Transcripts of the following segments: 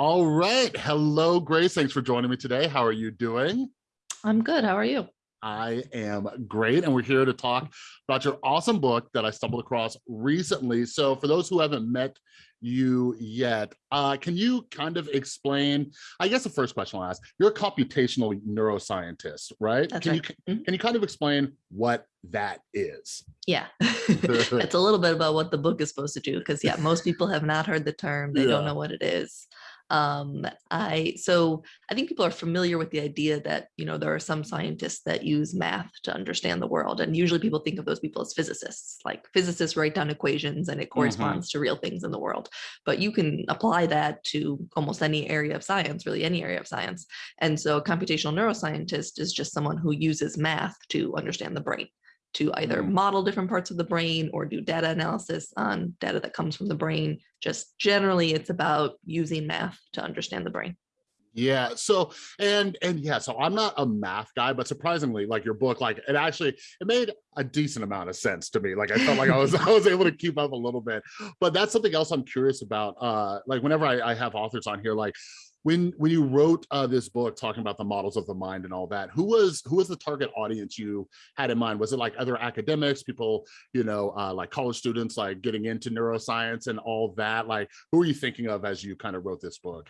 All right. Hello, Grace. Thanks for joining me today. How are you doing? I'm good. How are you? I am great. And we're here to talk about your awesome book that I stumbled across recently. So for those who haven't met you yet, uh, can you kind of explain, I guess the first question I'll ask, you're a computational neuroscientist, right? That's can right. you Mhm. can you kind of explain what that is? Yeah, it's a little bit about what the book is supposed to do because yeah, most people have not heard the term. They don't know what it is. Um, I so I think people are familiar with the idea that you know there are some scientists that use math to understand the world, and usually people think of those people as physicists. Like physicists write down equations, and it corresponds to real things in the world. But you can apply that to almost any area of science, really any area of science. And so a computational neuroscientist is just someone who uses math to understand the brain. To either Mm. model different parts of the brain or do data analysis on data that comes from the brain. Just generally, it's about using math to understand the brain. Yeah. So and and yeah, so I'm not a math guy, but surprisingly, like your book, like it actually it made a decent amount of sense to me. Like I felt like I was I was able to keep up a little bit. But that's something else I'm curious about. Uh like whenever I, I have authors on here, like when when you wrote uh this book talking about the models of the mind and all that, who was who was the target audience you had in mind? Was it like other academics, people, you know, uh like college students like getting into neuroscience and all that? Like who are you thinking of as you kind of wrote this book?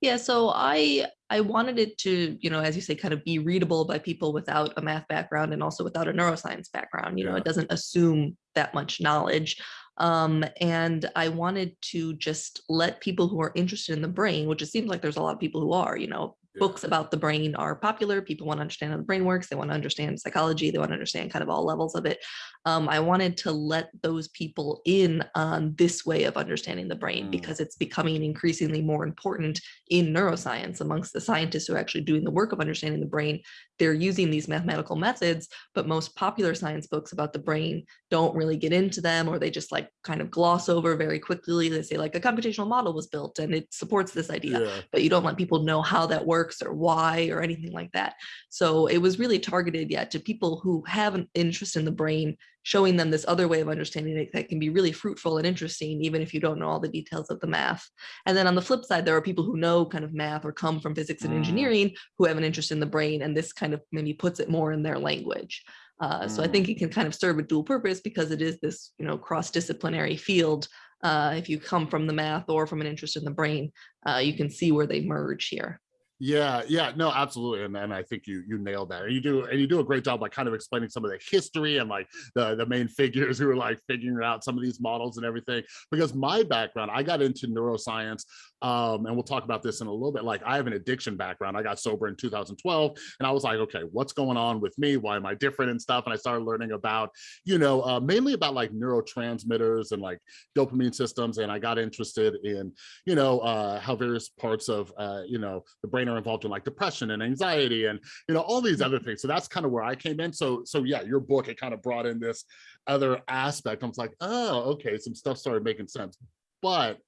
Yeah, so I I wanted it to, you know, as you say, kind of be readable by people without a math background and also without a neuroscience background. You know, it doesn't assume that much knowledge. Um, and I wanted to just let people who are interested in the brain, which it seems like there's a lot of people who are, you know, Yeah. books about the brain are popular. People want to understand how the brain works. They want to understand psychology. They want to understand kind of all levels of it. Um, I wanted to let those people in on this way of understanding the brain Mm. because it's becoming increasingly more important in neuroscience amongst the scientists who are actually doing the work of understanding the brain. They're using these mathematical methods, but most popular science books about the brain don't really get into them or they just like kind of gloss over very quickly. They say like a computational model was built and it supports this idea Yeah. but you don't let people know how that works or why or anything like that. So it was really targeted, yeah, to people who have an interest in the brain, showing them this other way of understanding it that can be really fruitful and interesting, even if you don't know all the details of the math. And then on the flip side, there are people who know kind of math or come from physics and Mm. engineering who have an interest in the brain, and this kind of maybe puts it more in their language. Uh, so I think it can kind of serve a dual purpose because it is this, you know, cross-disciplinary field. Uh, if you come from the math or from an interest in the brain, uh, you can see where they merge here. Yeah, yeah, no, absolutely. And and I think you you nailed that. And you do and you do a great job like kind of explaining some of the history and like the the main figures who are like figuring out some of these models and everything. Because my background, I got into neuroscience um and we'll talk about this in a little bit. Like I have an addiction background. I got sober in 2012 and I was like, okay, what's going on with me? Why am I different and stuff? And I started learning about, you know, uh, mainly about like neurotransmitters and like dopamine systems and I got interested in you know, uh, how various parts of, uh, you know, the brain are involved in like depression and anxiety and, you know, all these other things. So that's kind of where I came in. So, so yeah, your book, it kind of brought in this other aspect. I was like, oh, okay, some stuff started making sense. But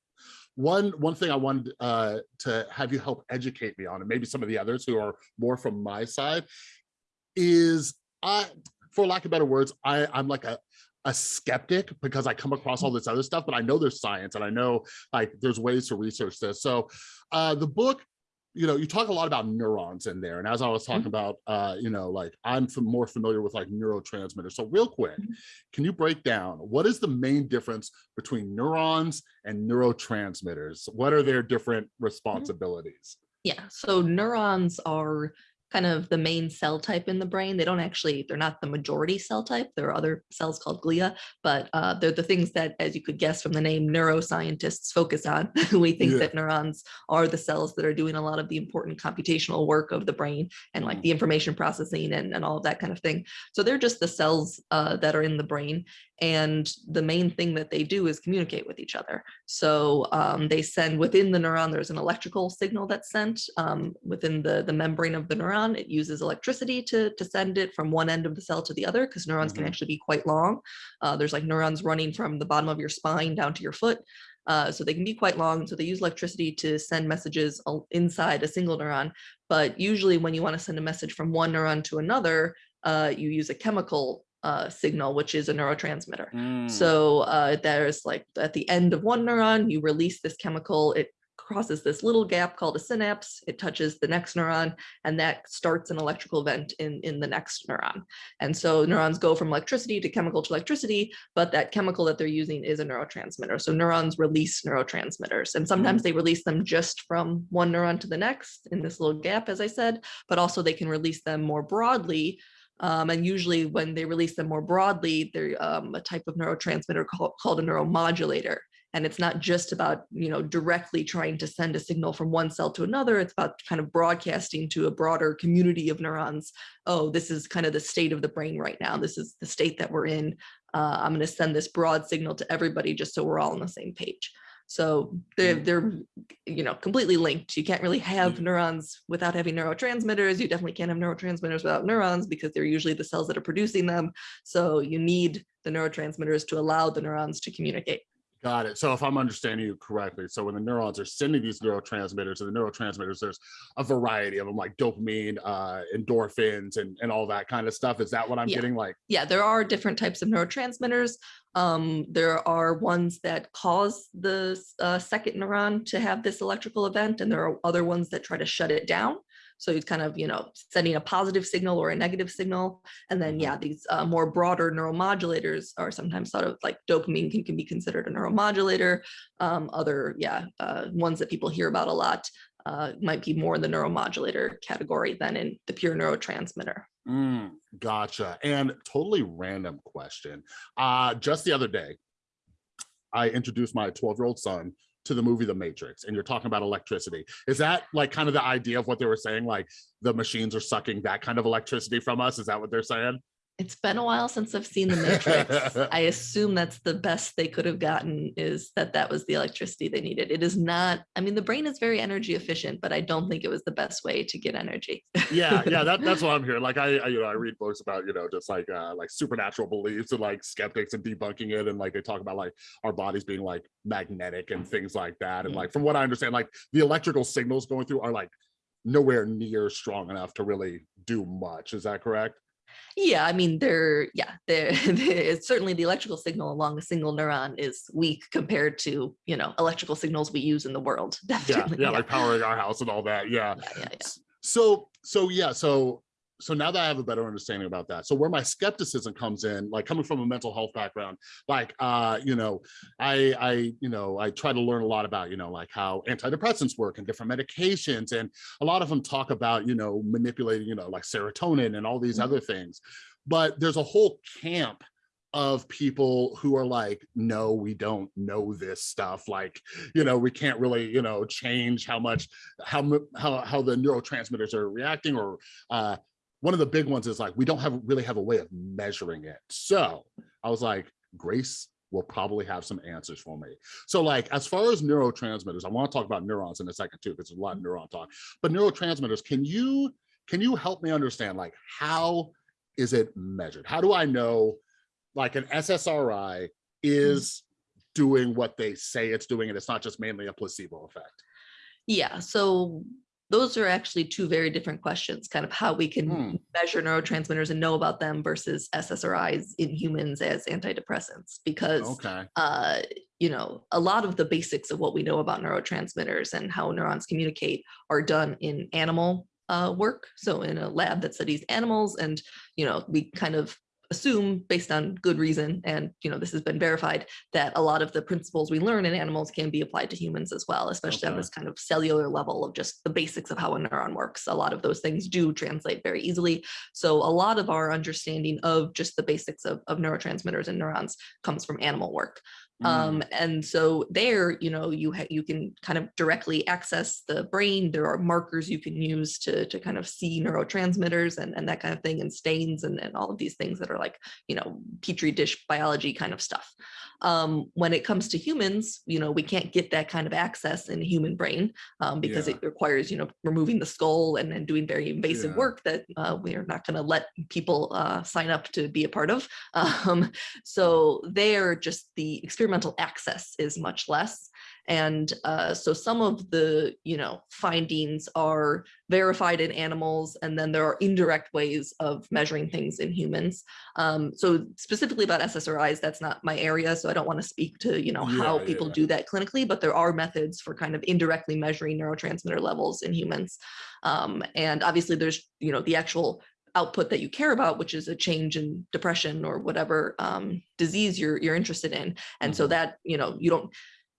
one one thing I wanted uh, to have you help educate me on, and maybe some of the others who are more from my side, is I, for lack of better words, I, I'm like a a skeptic because I come across all this other stuff, but I know there's science and I know like there's ways to research this. So uh, the book, you know, you talk a lot about neurons in there. And as I was talking Mhm. about, uh, you know, like I'm more familiar with like neurotransmitters. So real quick, Mhm. can you break down what is the main difference between neurons and neurotransmitters? What are their different responsibilities? Yeah, so neurons are kind of the main cell type in the brain. They don't actually, they're not the majority cell type. There are other cells called glia, but uh, they're the things that, as you could guess from the name, neuroscientists focus on. we think Yeah. that neurons are the cells that are doing a lot of the important computational work of the brain and like Mhm. the information processing and, and all of that kind of thing. So they're just the cells uh, that are in the brain. And the main thing that they do is communicate with each other. So um, they send within the neuron, there's an electrical signal that's sent um, within the, the membrane of the neuron. It uses electricity to, to send it from one end of the cell to the other because neurons Mhm. can actually be quite long. Uh, there's like neurons running from the bottom of your spine down to your foot. Uh, so they can be quite long. So they use electricity to send messages inside a single neuron. But usually when you want to send a message from one neuron to another, uh, you use a chemical uh, signal, which is a neurotransmitter. Mm. So uh, there's like at the end of one neuron, you release this chemical, it crosses this little gap called a synapse. It touches the next neuron and that starts an electrical event in, in the next neuron. And so neurons go from electricity to chemical to electricity, but that chemical that they're using is a neurotransmitter. So neurons release neurotransmitters and sometimes they release them just from one neuron to the next in this little gap, as I said, but also they can release them more broadly um, and usually when they release them more broadly, they're um, a type of neurotransmitter called, called a neuromodulator. And it's not just about, you know, directly trying to send a signal from one cell to another. It's about kind of broadcasting to a broader community of neurons. Oh, this is kind of the state of the brain right now. This is the state that we're in. Uh, I'm going to send this broad signal to everybody just so we're all on the same page. So they're, they're, you know, completely linked. You can't really have neurons without having neurotransmitters. You definitely can't have neurotransmitters without neurons because they're usually the cells that are producing them. So you need the neurotransmitters to allow the neurons to communicate. Got it. So if I'm understanding you correctly, so when the neurons are sending these neurotransmitters and the neurotransmitters, there's a variety of them like dopamine, uh, endorphins and, and all that kind of stuff. Is that what I'm Yeah. getting like? Yeah, there are different types of neurotransmitters. Um, there are ones that cause the uh, second neuron to have this electrical event, and there are other ones that try to shut it down. So it's kind of, you know, sending a positive signal or a negative signal. And then, Mhm. yeah, these uh, more broader neuromodulators are sometimes thought of like dopamine can, can be considered a neuromodulator. Um, other, yeah, uh, ones that people hear about a lot uh, might be more in the neuromodulator category than in the pure neurotransmitter. Mm, gotcha. And totally random question. Uh, just the other day, I introduced my 12 year old son to the movie The Matrix, and you're talking about electricity. Is that like kind of the idea of what they were saying? Like the machines are sucking that kind of electricity from us? Is that what they're saying? It's been a while since I've seen the Matrix. I assume that's the best they could have gotten is that that was the electricity they needed. It is not, I mean, the brain is very energy efficient, but I don't think it was the best way to get energy. yeah yeah that, that's what i'm hearing like I, I you know i read books about you know just like uh like supernatural beliefs and like skeptics and debunking it and like they talk about like our bodies being like magnetic and things like that and Yeah. like from what i understand like the electrical signals going through are like nowhere near strong enough to really do much is that correct Yeah, I mean, they're, yeah, they're, it's certainly the electrical signal along a single neuron is weak compared to, you know, electrical signals we use in the world. yeah Definitely. yeah like powering our house and all that yeah yeah, yeah, yeah. So so yeah so so now that i have a better understanding about that so where my skepticism comes in like coming from a mental health background like uh you know i i you know i try to learn a lot about you know like how antidepressants work and different medications and a lot of them talk about you know manipulating you know like serotonin and all these Mhm. other things but there's a whole camp of people who are like no we don't know this stuff like you know we can't really you know change how much how how how the neurotransmitters are reacting or uh one of the big ones is like we don't have really have a way of measuring it. So i was like grace will probably have some answers for me. So like as far as neurotransmitters i want to talk about neurons in a second too because there's a lot of mm-hmm. neuron talk. But neurotransmitters can you can you help me understand like how is it measured? How do i know like an ssri mm-hmm. is doing what they say it's doing and it's not just mainly a placebo effect? Yeah, so those are actually two very different questions, kind of how we can Hmm. measure neurotransmitters and know about them versus SSRIs in humans as antidepressants. Because, okay uh, you know, a lot of the basics of what we know about neurotransmitters and how neurons communicate are done in animal uh, work. So in a lab that studies animals and, you know, we kind of assume based on good reason and you know this has been verified that a lot of the principles we learn in animals can be applied to humans as well especially on this kind of cellular level of just the basics of how a neuron works. A lot of those things do translate very easily. So a lot of our understanding of just the basics of, of neurotransmitters and neurons comes from animal work Mm. um, and so there, you know, you you can kind of directly access the brain. There are markers you can use to to kind of see neurotransmitters and, and that kind of thing, and stains and, and all of these things that are like, you know, petri dish biology kind of stuff. Um, when it comes to humans, you know, we can't get that kind of access in a human brain um, because Yeah. it requires, you know, removing the skull and, then doing very invasive Yeah. work that uh, we are not going to let people uh, sign up to be a part of. Um, so there, just the experimental access is much less. And uh, so some of the, you know, findings are verified in animals, and then there are indirect ways of measuring things in humans. Um, so specifically about SSRIs, that's not my area, so I don't want to speak to, you know, how Yeah, people yeah. do that clinically, but there are methods for kind of indirectly measuring neurotransmitter levels in humans. Um, and obviously there's, you know, the actual output that you care about, which is a change in depression or whatever um, disease you're you're interested in. And so Mhm. that, you know, you don't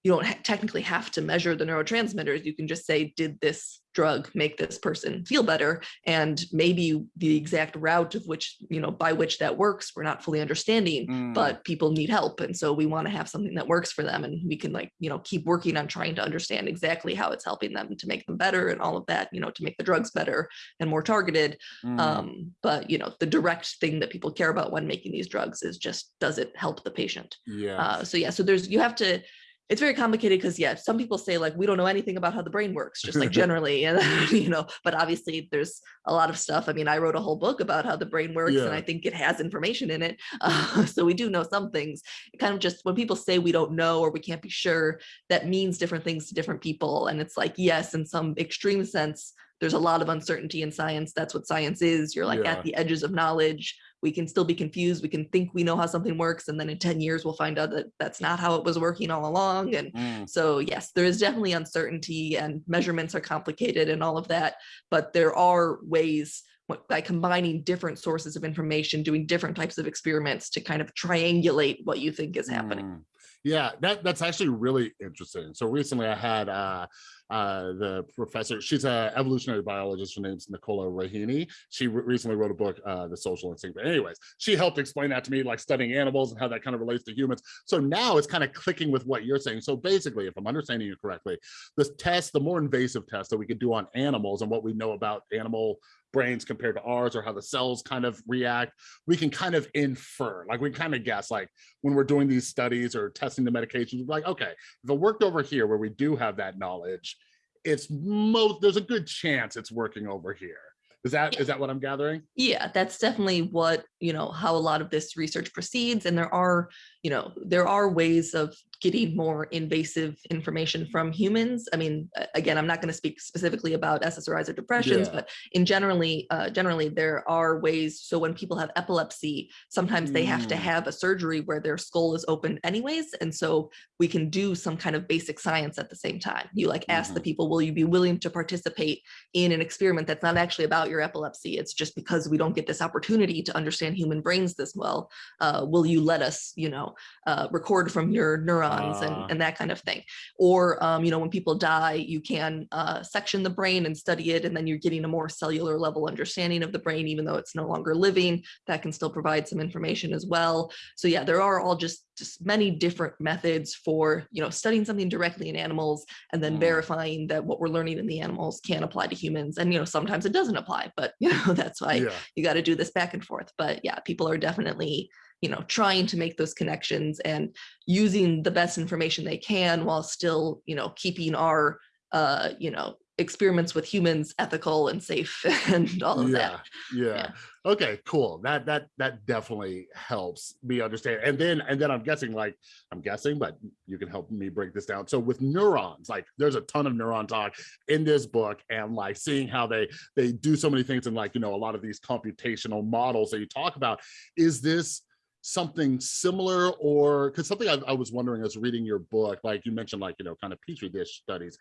you don't technically have to measure the neurotransmitters. You can just say, did this drug make this person feel better? And maybe the exact route of which, you know, by which that works, we're not fully understanding, Mm. but people need help. And so we want to have something that works for them. And we can like, you know, keep working on trying to understand exactly how it's helping them to make them better and all of that, you know, to make the drugs better and more targeted. Mm. Um, but, you know, the direct thing that people care about when making these drugs is just, does it help the patient? yeah. Uh, so yeah, so there's you have to. It's very complicated because yeah, some people say like we don't know anything about how the brain works, just like generally, and you know. But obviously, there's a lot of stuff. I mean, I wrote a whole book about how the brain works, Yeah. and I think it has information in it. Uh, so we do know some things. It kind of just when people say we don't know or we can't be sure, that means different things to different people. And it's like yes, in some extreme sense, there's a lot of uncertainty in science. That's what science is. You're like Yeah. at the edges of knowledge we can still be confused. We can think we know how something works, and then in 10 years, we'll find out that that's not how it was working all along. And Mm. so, yes, there is definitely uncertainty, and measurements are complicated and all of that. But there are ways by combining different sources of information, doing different types of experiments to kind of triangulate what you think is happening. Mm. Yeah, that that's actually really interesting. So recently I had uh uh the professor, she's a evolutionary biologist, her name's Nichola Raihani. She re- recently wrote a book, uh The Social Instinct. But anyways, she helped explain that to me, like studying animals and how that kind of relates to humans. So now it's kind of clicking with what you're saying. So basically, if I'm understanding you correctly, this test, the more invasive test that we could do on animals and what we know about animal brains compared to ours or how the cells kind of react we can kind of infer like we kind of guess like when we're doing these studies or testing the medications we're like okay if it worked over here where we do have that knowledge it's most there's a good chance it's working over here is that is Yeah. that what i'm gathering Yeah, that's definitely what, you know, how a lot of this research proceeds. And there are, you know, there are ways of getting more invasive information from humans. I mean, again, I'm not going to speak specifically about SSRIs or depressions, Yeah. but in generally, uh, generally there are ways. So when people have epilepsy, sometimes they have to Mm. have a surgery where their skull is open anyways. And so we can do some kind of basic science at the same time. You like ask the Mhm. people, will you be willing to participate in an experiment that's not actually about your epilepsy. It's just because we don't get this opportunity to understand human brains this well. Uh, will you let us, you know, uh, record from your neurons Ah. and, and that kind of thing? Or, um, you know, when people die, you can uh, section the brain and study it, and then you're getting a more cellular level understanding of the brain, even though it's no longer living. That can still provide some information as well. So yeah, there are all just just many different methods for you know studying something directly in animals and then Mm. verifying that what we're learning in the animals can apply to humans and you know sometimes it doesn't apply but you know that's why yeah you got to do this back and forth but yeah people are definitely you know trying to make those connections and using the best information they can while still you know keeping our uh you know experiments with humans ethical and safe and all of yeah, that. Yeah Yeah. okay cool. That that that definitely helps me understand. And then and then i'm guessing like i'm guessing but you can help me break this down. So with neurons like there's a ton of neuron talk in this book and like seeing how they they do so many things and like you know a lot of these computational models that you talk about. Is this something similar or because something I, I was wondering as reading your book like you mentioned like you know kind of petri dish studies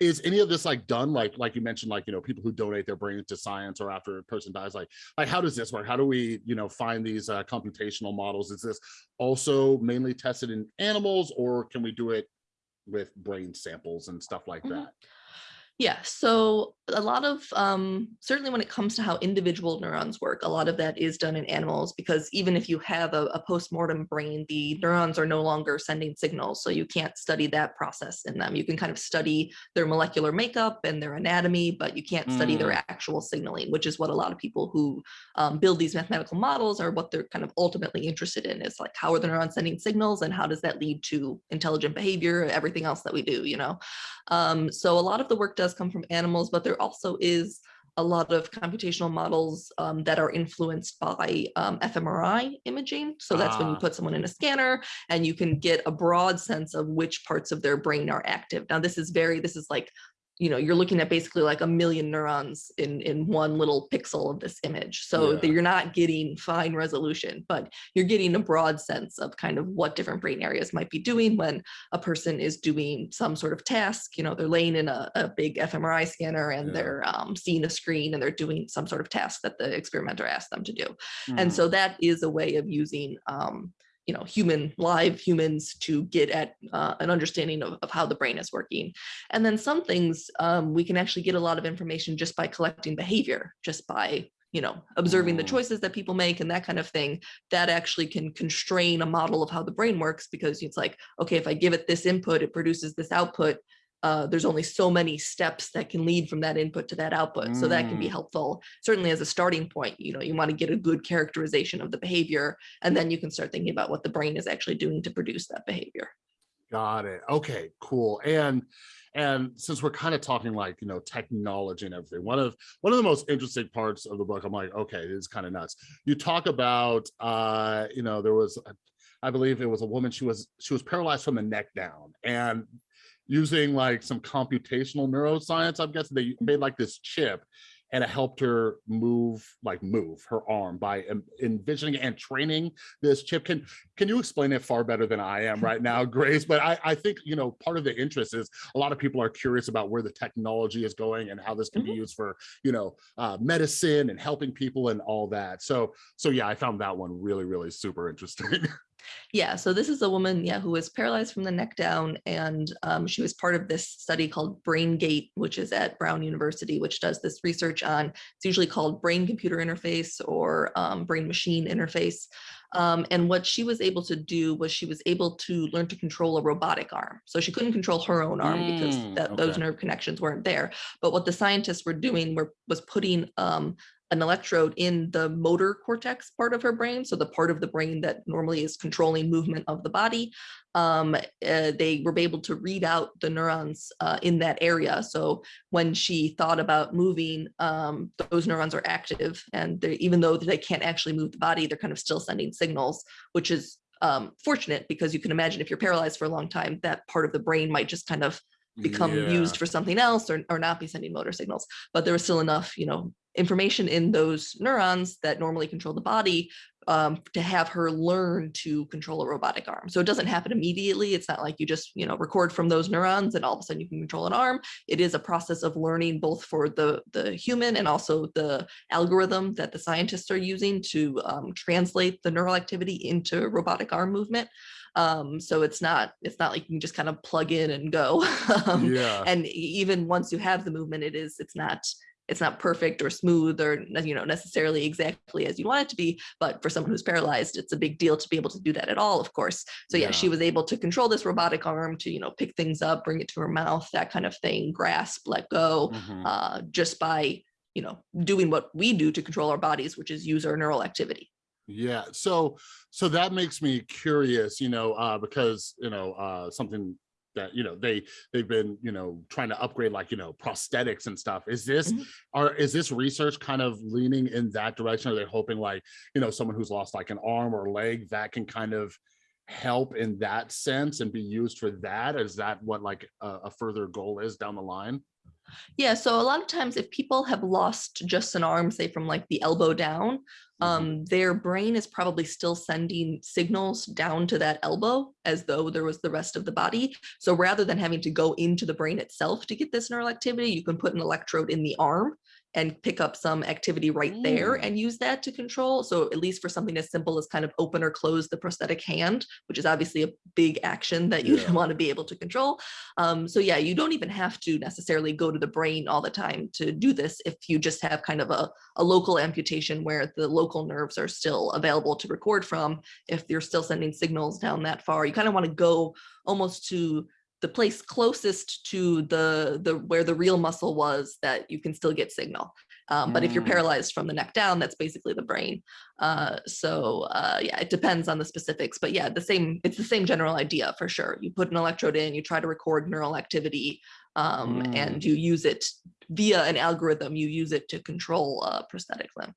is any of this like done like like you mentioned like you know people who donate their brains to science or after a person dies like like how does this work? How do we you know find these uh, computational models? Is this also mainly tested in animals or can we do it with brain samples and stuff like Mhm. that Yeah, so a lot of um, certainly when it comes to how individual neurons work, a lot of that is done in animals because even if you have a, a post-mortem brain, the neurons are no longer sending signals, so you can't study that process in them. You can kind of study their molecular makeup and their anatomy, but you can't study their actual signaling, which is what a lot of people who um, build these mathematical models are what they're kind of ultimately interested in is like how are the neurons sending signals and how does that lead to intelligent behavior, everything else that we do, you know? Um, so a lot of the work does come from animals, but there also is a lot of computational models um, that are influenced by um, fMRI imaging. So that's when you Ah. put someone in a scanner and you can get a broad sense of which parts of their brain are active. Now this is very, this is like, you know, you're looking at basically like a million neurons in, in one little pixel of this image. So that Yeah. you're not getting fine resolution, but you're getting a broad sense of kind of what different brain areas might be doing when a person is doing some sort of task, you know, they're laying in a, a big fMRI scanner and Yeah. they're um, seeing a screen and they're doing some sort of task that the experimenter asked them to do. Mhm. And so that is a way of using, um, you know, human, live humans to get at uh, an understanding of, of how the brain is working. And then some things um, we can actually get a lot of information just by collecting behavior, just by, you know, observing the Mm. choices that people make and that kind of thing. That actually can constrain a model of how the brain works because it's like, okay, if I give it this input, it produces this output. Uh, there's only so many steps that can lead from that input to that output. So that can be Mm. helpful. Certainly as a starting point, you know, you want to get a good characterization of the behavior, and then you can start thinking about what the brain is actually doing to produce that behavior. Got it. Okay, cool. And and since we're kind of talking like, you know, technology and everything, one of one of the most interesting parts of the book, I'm like, okay, this is kind of nuts. You talk about uh, you know, there was a- I believe it was a woman, she was she was paralyzed from the neck down and using like some computational neuroscience, I'm guessing they made like this chip and it helped her move like move her arm by envisioning and training this chip. Can can you explain it far better than i am right now grace? But i i think you know part of the interest is a lot of people are curious about where the technology is going and how this can be used for you know uh, medicine and helping people and all that. So so yeah i found that one really really super interesting Yeah, so this is a woman, yeah, who was paralyzed from the neck down, and um, she was part of this study called BrainGate, which is at Brown University, which does this research on. It's usually called brain-computer interface or um, brain-machine interface. Um, and what she was able to do was she was able to learn to control a robotic arm. So she couldn't control her own arm because Mm, that, those nerve connections weren't there. But what the scientists were doing were was putting um, an electrode in the motor cortex part of her brain, so the part of the brain that normally is controlling movement of the body. Um, uh, they were able to read out the neurons uh, in that area. So when she thought about moving, um, those neurons are active, and even though they can't actually move the body, they're kind of still sending signals, which is um, fortunate because you can imagine if you're paralyzed for a long time, that part of the brain might just kind of become Yeah. used for something else or, or not be sending motor signals but there was still enough you know information in those neurons that normally control the body um, to have her learn to control a robotic arm. So it doesn't happen immediately. It's not like you just you know record from those neurons and all of a sudden you can control an arm. It is a process of learning both for the the human and also the algorithm that the scientists are using to um, translate the neural activity into robotic arm movement. Um, so it's not it's not like you can just kind of plug in and go. Um, yeah. and even once you have the movement it is it's not it's not perfect or smooth or you know necessarily exactly as you want it to be but for someone who's paralyzed it's a big deal to be able to do that at all of course. So yeah, she was able to control this robotic arm to you know pick things up bring it to her mouth that kind of thing grasp let go Mhm. uh, just by you know doing what we do to control our bodies which is use our neural activity. Yeah, so so that makes me curious, you know, uh, because you know uh, something that you know they they've been you know trying to upgrade like you know prosthetics and stuff. Is this Mhm. are is this research kind of leaning in that direction? Are they hoping like you know someone who's lost like an arm or leg that can kind of help in that sense and be used for that? Is that what like a, a further goal is down the line? Yeah, so a lot of times if people have lost just an arm, say from like the elbow down, Mhm. um, their brain is probably still sending signals down to that elbow as though there was the rest of the body. So rather than having to go into the brain itself to get this neural activity, you can put an electrode in the arm and pick up some activity right there Mm. and use that to control. So at least for something as simple as kind of open or close the prosthetic hand, which is obviously a big action that you Yeah. want to be able to control. Um, so yeah, you don't even have to necessarily go to the brain all the time to do this if you just have kind of a, a local amputation where the local nerves are still available to record from. If you're still sending signals down that far, you kind of want to go almost to the place closest to the the where the real muscle was that you can still get signal. Um, but if you're Mm. paralyzed from the neck down, that's basically the brain. Uh, so uh, yeah, it depends on the specifics. But yeah, the same. It's the same general idea for sure. You put an electrode in, you try to record neural activity, um, Mm. and you use it via an algorithm, you use it to control a prosthetic limb.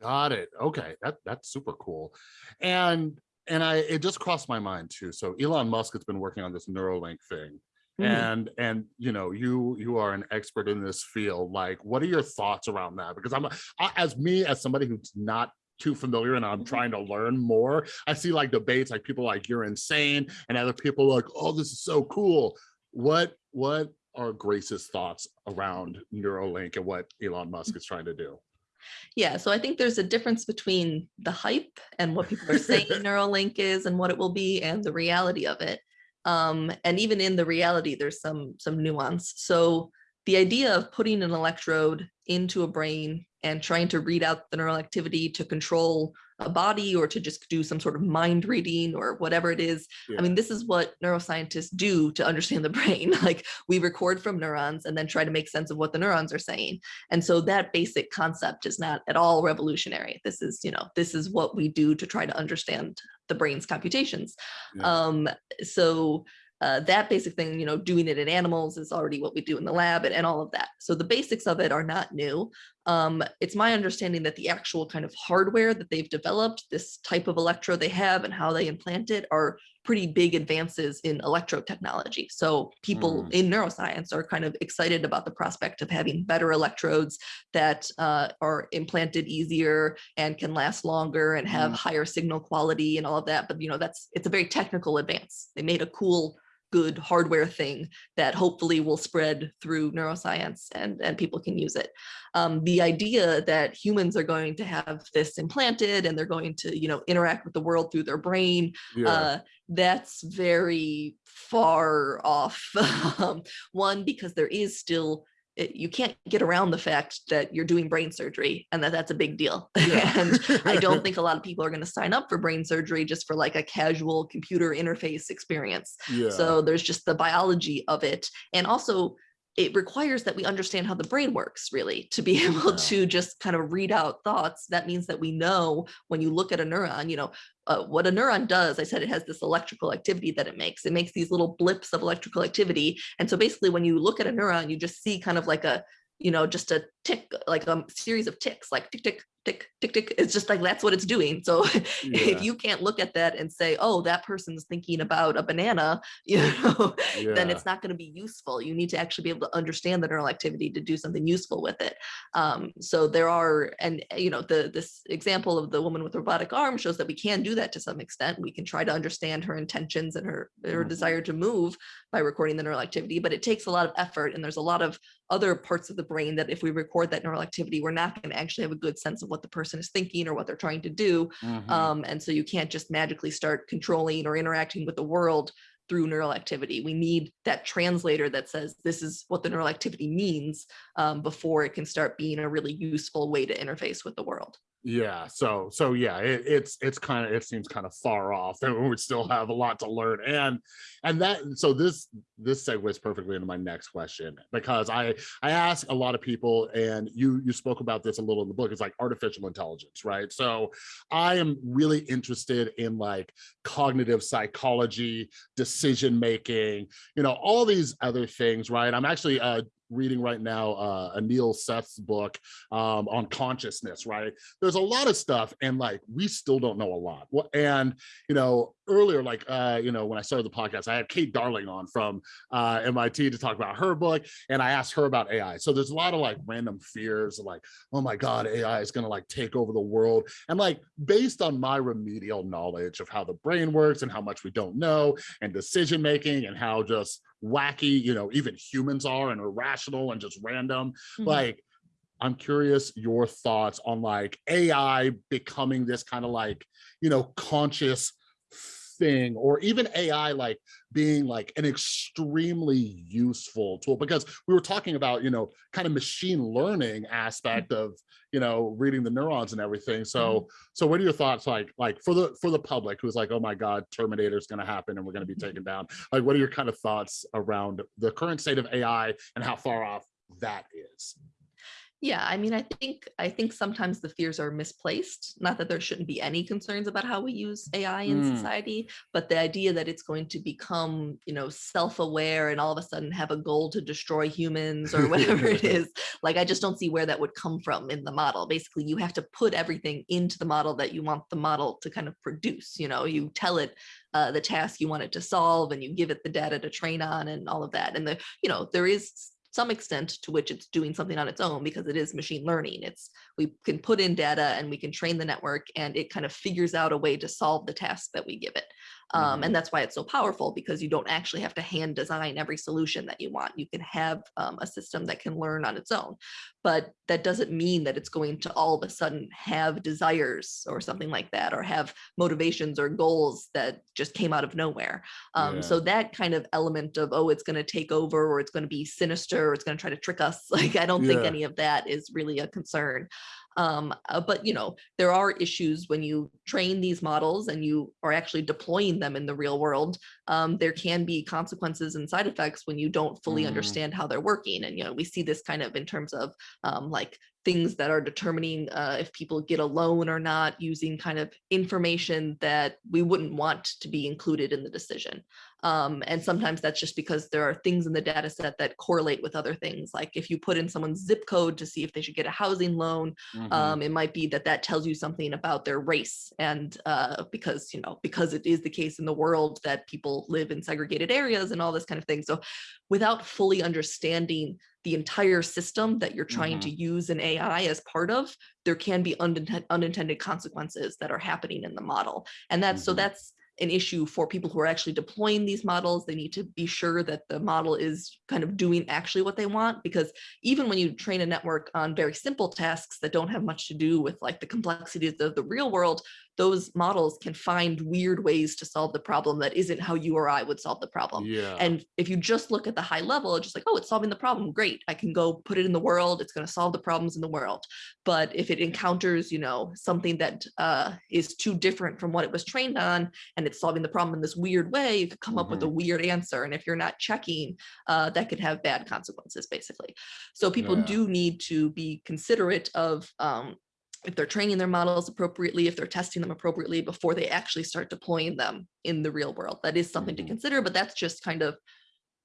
Got it. Okay, that that's super cool. And and I it just crossed my mind too. So Elon Musk has been working on this Neuralink thing. Mhm. And and you know, you you are an expert in this field. Like, what are your thoughts around that? Because I'm I, as me as somebody who's not too familiar and I'm Mhm. trying to learn more. I see like debates like people like you're insane and other people like, oh, this is so cool. What what are Grace's thoughts around Neuralink and what Elon Musk is trying to do? Yeah, so I think there's a difference between the hype and what people are saying Neuralink is and what it will be and the reality of it. Um, and even in the reality, there's some some nuance. So the idea of putting an electrode into a brain and trying to read out the neural activity to control a body or to just do some sort of mind reading or whatever it is. Yeah. I mean, this is what neuroscientists do to understand the brain. Like we record from neurons and then try to make sense of what the neurons are saying. And so that basic concept is not at all revolutionary. This is, you know, this is what we do to try to understand the brain's computations. Yeah. Um, so uh, that basic thing, you know, doing it in animals is already what we do in the lab and, and all of that. So the basics of it are not new. Um, it's my understanding that the actual kind of hardware that they've developed, this type of electrode they have and how they implant it are pretty big advances in electrode technology. So people Mm. in neuroscience are kind of excited about the prospect of having better electrodes that uh, are implanted easier and can last longer and have Mm. higher signal quality and all of that. But you know, that's it's a very technical advance. They made a cool, good hardware thing that hopefully will spread through neuroscience and and people can use it. Um, the idea that humans are going to have this implanted and they're going to you know interact with the world through their brain yeah. uh, that's very far off. Um, One, because there is still, it- you can't get around the fact that you're doing brain surgery and that that's a big deal. Yeah. and I don't think a lot of people are going to sign up for brain surgery just for like a casual computer interface experience. yeah. So there's just the biology of it. And also it requires that we understand how the brain works really to be able Yeah. to just kind of read out thoughts. That means that we know when you look at a neuron, you know, uh, what a neuron does, I said it has this electrical activity that it makes. It makes these little blips of electrical activity. And so basically when you look at a neuron, you just see kind of like a, you know, just a tick, like a series of ticks, like tick, tick, tick, tick, tick. It's just like, that's what it's doing. So Yeah. if you can't look at that and say, oh, that person's thinking about a banana, you know, then it's not going to be useful. You need to actually be able to understand the neural activity to do something useful with it. Um, so there are, and you know, the this example of the woman with robotic arm shows that we can do that to some extent. We can try to understand her intentions and her her Mhm. desire to move by recording the neural activity, but it takes a lot of effort, and there's a lot of other parts of the brain that if we record that neural activity, we're not going to actually have a good sense of what the person is thinking or what they're trying to do. Mhm. Um, and so you can't just magically start controlling or interacting with the world through neural activity. We need that translator that says this is what the neural activity means um, before it can start being a really useful way to interface with the world. Yeah so so yeah it, it's it's kind of it seems kind of far off and we still have a lot to learn and and that so this this segues perfectly into my next question because i i ask a lot of people and you you spoke about this a little in the book it's like artificial intelligence right? So i am really interested in like cognitive psychology decision making you know all these other things right? I'm actually uh reading right now uh Anil Seth's book um on consciousness right? There's a lot of stuff and like we still don't know a lot. Well, and you know earlier like uh you know when i started the podcast i had kate darling on from uh mit to talk about her book and i asked her about ai so there's a lot of like random fears like oh my god ai is going to like take over the world. And like based on my remedial knowledge of how the brain works and how much we don't know and decision making and how just wacky you know even humans are and irrational and just random. Mhm. like i'm curious your thoughts on like ai becoming this kind of like you know conscious thing or even ai like being like an extremely useful tool. Because we were talking about you know kind of machine learning aspect of you know reading the neurons and everything. Mm-hmm. So so what are your thoughts like like for the for the public who's like oh my god terminator is going to happen and we're going to be mm-hmm. taken down. Like what are your kind of thoughts around the current state of ai and how far off that is Yeah, I mean, I think I think sometimes the fears are misplaced. Not that there shouldn't be any concerns about how we use AI in Mm, society, but the idea that it's going to become, you know, self-aware and all of a sudden have a goal to destroy humans or whatever it is, like I just don't see where that would come from in the model. Basically, you have to put everything into the model that you want the model to kind of produce. You know, you tell it uh, the task you want it to solve and you give it the data to train on and all of that. And the, you know, there is some extent to which it's doing something on its own because it is machine learning. It's we can put in data and we can train the network and it kind of figures out a way to solve the task that we give it. Um, mhm. and that's why it's so powerful because you don't actually have to hand design every solution that you want. You can have um, a system that can learn on its own, but that doesn't mean that it's going to all of a sudden have desires or something like that, or have motivations or goals that just came out of nowhere. Um, Yeah, so that kind of element of, oh, it's going to take over or it's going to be sinister or it's going to try to trick us, like I don't think any of that is really a concern. Um, uh, but you know, there are issues when you train these models and you are actually deploying them in the real world. Um, there can be consequences and side effects when you don't fully Mm, understand how they're working. And you know, we see this kind of in terms of um, like things that are determining uh, if people get a loan or not using kind of information that we wouldn't want to be included in the decision. Um, and sometimes that's just because there are things in the data set that correlate with other things. Like if you put in someone's zip code to see if they should get a housing loan, mhm. um, it might be that that tells you something about their race. And uh, because, you know, because it is the case in the world that people live in segregated areas and all this kind of thing. So without fully understanding the entire system that you're trying to Mhm. use an AI as part of, there can be unintended, unintended consequences that are happening in the model. And that's so Mhm. that's an issue for people who are actually deploying these models. They need to be sure that the model is kind of doing actually what they want, because even when you train a network on very simple tasks that don't have much to do with like the complexities of the real world, those models can find weird ways to solve the problem that isn't how you or I would solve the problem. Yeah. And if you just look at the high level, it's just like, oh, it's solving the problem. Great. I can go put it in the world. It's going to solve the problems in the world. But if it encounters, you know, something that uh, is too different from what it was trained on, and it's solving the problem in this weird way, you could come up with a Mhm. weird answer. And if you're not checking, uh, that could have bad consequences, basically. So people Yeah. do need to be considerate of um, if they're training their models appropriately, if they're testing them appropriately before they actually start deploying them in the real world. That is something to Mhm. consider, but that's just kind of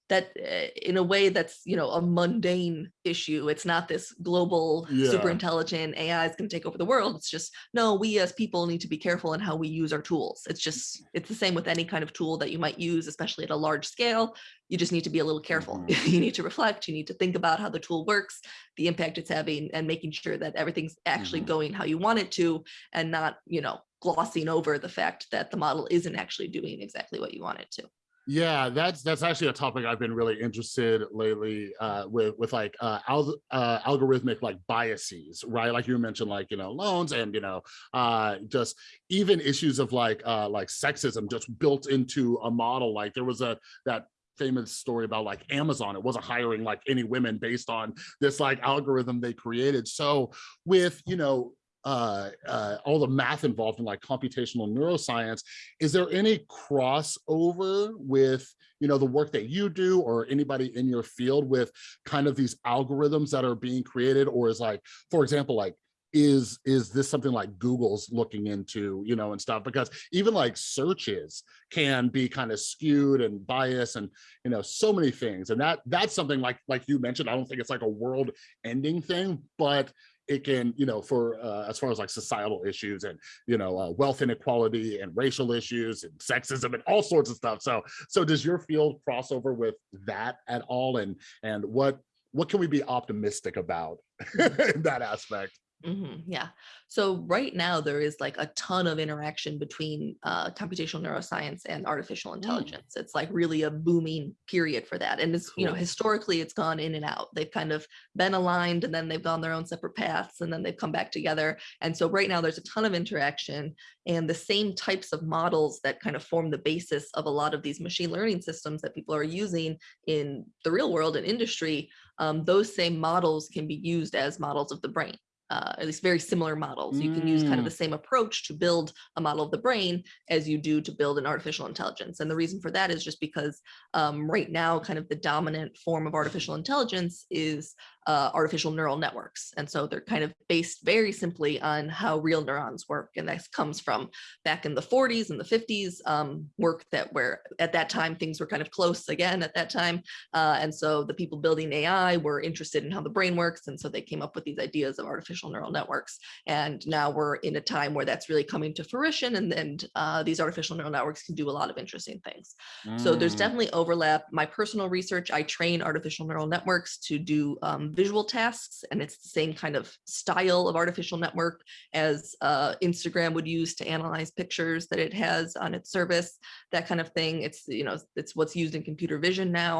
that uh, in a way that's you know a mundane issue. It's not this global super intelligent ai is going to take over the world. It's just no we as people need to be careful in how we use our tools. It's just it's the same with any kind of tool that you might use especially at a large scale. You just need to be a little careful. Mhm. you need to reflect. You need to think about how the tool works the impact it's having and making sure that everything's actually Mhm. going how you want it to and not you know glossing over the fact that the model isn't actually doing exactly what you want it to Yeah, that's that's actually a topic I've been really interested lately uh, with with like uh, al uh, algorithmic like biases, right? Like you mentioned, like you know loans and you know uh, just even issues of like uh, like sexism just built into a model. Like there was a that famous story about like Amazon. It wasn't hiring like any women based on this like algorithm they created. So with you know uh, uh, all the math involved in like computational neuroscience, is there any crossover with you know the work that you do or anybody in your field with kind of these algorithms that are being created? Or is like for example like is is this something like google's looking into you know and stuff? Because even like searches can be kind of skewed and biased and you know so many things. And that that's something like like you mentioned i don't think it's like a world ending thing but it can you know for uh, as far as like societal issues and you know uh, wealth inequality and racial issues and sexism and all sorts of stuff. So so does your field cross over with that at all? And and what what can we be optimistic about in that aspect Mhm, yeah. So right now there is like a ton of interaction between uh, computational neuroscience and artificial Mm, intelligence. It's like really a booming period for that. And it's, you know, historically it's gone in and out. They've kind of been aligned and then they've gone their own separate paths and then they've come back together. And so right now there's a ton of interaction and the same types of models that kind of form the basis of a lot of these machine learning systems that people are using in the real world and industry, um, those same models can be used as models of the brain uh, at least very similar models. You can use kind of Mm, the same approach to build a model of the brain as you do to build an artificial intelligence. And the reason for that is just because um, right now, kind of the dominant form of artificial intelligence is uh, artificial neural networks. And so they're kind of based very simply on how real neurons work. And that comes from back in the 40s and the 50s um, work that where at that time things were kind of close again at that time. Uh, and so the people building AI were interested in how the brain works. And so they came up with these ideas of artificial neural networks. And now we're in a time where that's really coming to fruition. And then uh, these artificial neural networks can do a lot of interesting things. So there's Mm, definitely overlap. My personal research, I train artificial neural networks to do um, visual tasks, and it's the same kind of style of artificial network as uh, Instagram would use to analyze pictures that it has on its service, that kind of thing. It's, you know, it's what's used in computer vision now.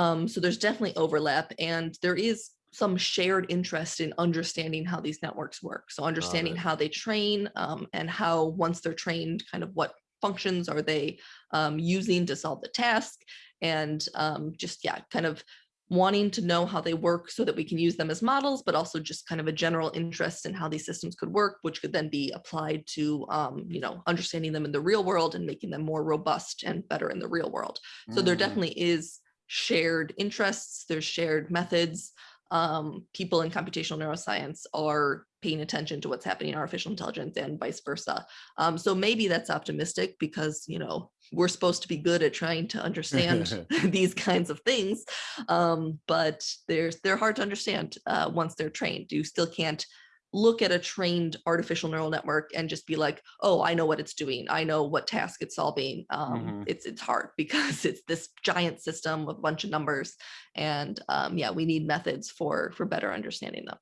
Um, so there's definitely overlap and there is some shared interest in understanding how these networks work. So understanding how they train um, and how once they're trained, kind of what functions are they um, using to solve the task and um, just, yeah, kind of wanting to know how they work so that we can use them as models, but also just kind of a general interest in how these systems could work, which could then be applied to, um, you know, understanding them in the real world and making them more robust and better in the real world. So there mm. definitely is shared interests, there's shared methods. Um, people in computational neuroscience are paying attention to what's happening in artificial intelligence and vice versa. Um, so maybe that's optimistic because, you know, we're supposed to be good at trying to understand these kinds of things. Um, but there's, they're hard to understand uh, once they're trained. You still can't look at a trained artificial neural network and just be like, oh, I know what it's doing. I know what task it's solving. Um, Mhm. It's it's hard because it's this giant system with a bunch of numbers. And um, yeah, we need methods for for better understanding them.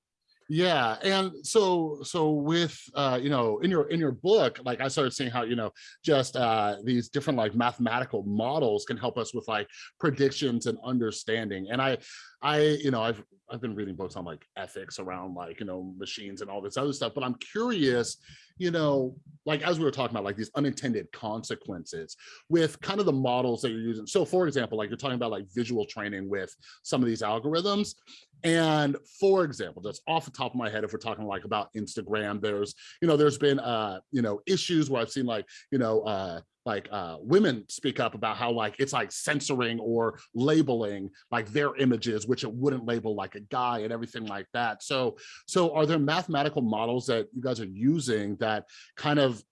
Yeah, and so so with uh, you know, in your in your book, like I started seeing how you know just uh, these different like mathematical models can help us with like predictions and understanding. And I I you know I've I've been reading books on like ethics around like you know machines and all this other stuff, but I'm curious, you know, like as we were talking about like these unintended consequences with kind of the models that you're using. So for example, like you're talking about like visual training with some of these algorithms. And for example, just off the top of my head, if we're talking like about Instagram, there's, you know, there's been, uh, you know, issues where I've seen like, you know, uh, like uh, women speak up about how like it's like censoring or labeling like their images, which it wouldn't label like a guy and everything like that. So, so are there mathematical models that you guys are using that kind of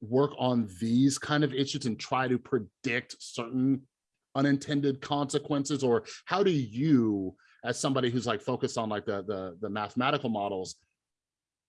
work on these kind of issues and try to predict certain unintended consequences or how do you as somebody who's like focused on like the the, the mathematical models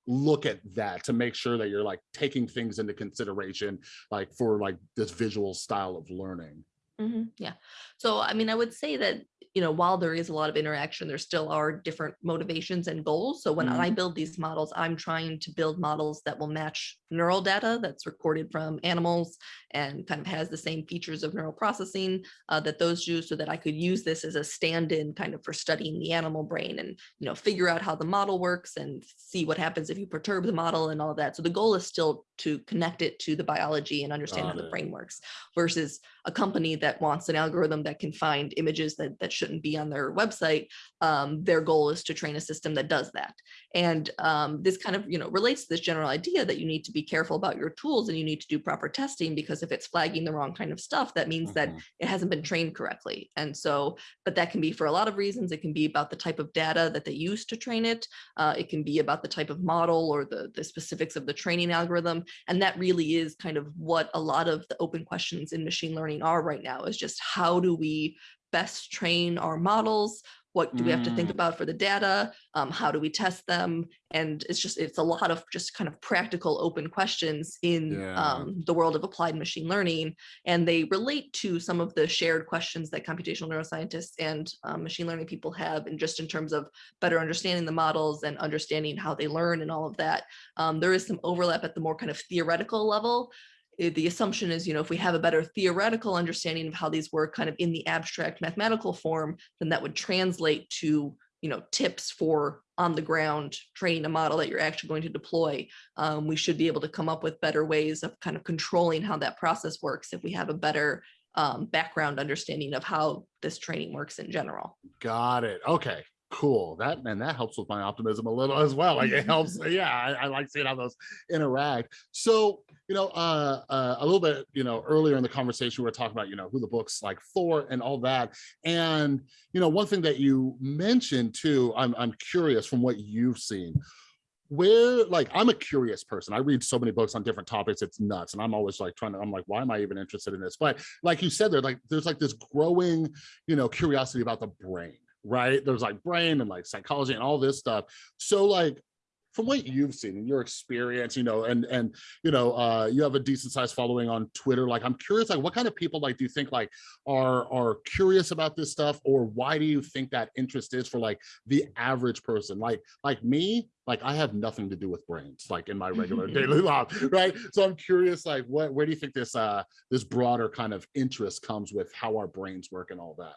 look at that to make sure that you're like taking things into consideration like for like this visual style of learning Mhm, Yeah. So, I mean, I would say that, you know, while there is a lot of interaction, there still are different motivations and goals. So when Mhm. I build these models, I'm trying to build models that will match neural data that's recorded from animals and kind of has the same features of neural processing uh, that those do so that I could use this as a stand-in kind of for studying the animal brain and, you know, figure out how the model works and see what happens if you perturb the model and all of that. So the goal is still to connect it to the biology and understand Got how the brain works versus a company that wants an algorithm that can find images that, that shouldn't be on their website. Um, their goal is to train a system that does that. And um, this kind of, you know, relates to this general idea that you need to be careful about your tools and you need to do proper testing because if it's flagging the wrong kind of stuff, that means that Mhm. it hasn't been trained correctly. And so, but that can be for a lot of reasons. It can be about the type of data that they use to train it. Uh, it can be about the type of model or the, the specifics of the training algorithm. And that really is kind of what a lot of the open questions in machine learning are right now is just how do we best train our models? What do we have to think Mm. about for the data? Um, how do we test them? And it's just, it's a lot of just kind of practical open questions in Yeah. um, the world of applied machine learning. And they relate to some of the shared questions that computational neuroscientists and um, machine learning people have, and just in terms of better understanding the models and understanding how they learn and all of that. Um, there is some overlap at the more kind of theoretical level. The assumption is, you know, if we have a better theoretical understanding of how these work kind of in the abstract mathematical form, then that would translate to, you know, tips for on the ground training a model that you're actually going to deploy. Um, we should be able to come up with better ways of kind of controlling how that process works if we have a better um, background understanding of how this training works in general. got it okay Cool. That and that helps with my optimism a little as well. Like it helps. Yeah, I, I like seeing how those interact. So, you know, uh, uh, a little bit, you know, earlier in the conversation, we were talking about, you know, who the book's like for and all that. And, you know, one thing that you mentioned too, I'm, I'm curious from what you've seen, where like i'm a curious person i read so many books on different topics it's nuts and i'm always like trying to i'm like why am i even interested in this but like you said there like there's like this growing you know curiosity about the brain right? There's like brain and like psychology and all this stuff. So like from what you've seen in your experience, you know, and and you know, uh, you have a decent sized following on Twitter. Like, I'm curious, like, what kind of people like do you think like are are curious about this stuff, or why do you think that interest is for like the average person? Like, like me, like I have nothing to do with brains, like in my regular daily life, right? So I'm curious, like, what where do you think this uh this broader kind of interest comes with how our brains work and all that?